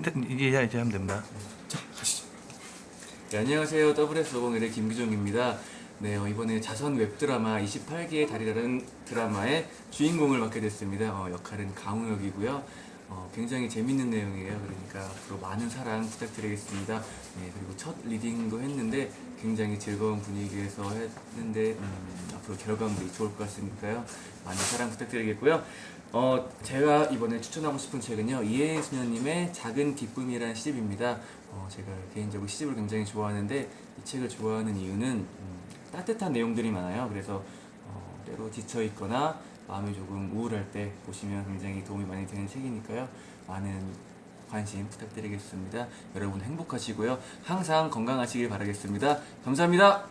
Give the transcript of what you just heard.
이제 이제 하면 됩니다. 네, 안녕하세요. WS501의 김규종입니다. 네, 어, 이번에 자선 웹드라마 28개의 달이라는 드라마의 주인공을 맡게 됐습니다. 어, 역할은 강우혁이고요. 어, 굉장히 재밌는 내용이에요. 그러니까 앞으로 많은 사랑 부탁드리겠습니다. 네, 그리고 첫 리딩도 했는데 굉장히 즐거운 분위기에서 했는데 음, 앞으로 결과물이 좋을 것 같으니까요. 많은 사랑 부탁드리겠고요. 어, 제가 이번에 추천하고 싶은 책은요. 이혜인 수녀님의 작은 기쁨이라는 시집입니다. 어, 제가 개인적으로 시집을 굉장히 좋아하는데 이 책을 좋아하는 이유는 음, 따뜻한 내용들이 많아요. 그래서 어, 때로 지쳐 있거나 마음이 조금 우울할 때 보시면 굉장히 도움이 많이 되는 책이니까요. 많은 관심 부탁드리겠습니다. 여러분 행복하시고요. 항상 건강하시길 바라겠습니다. 감사합니다.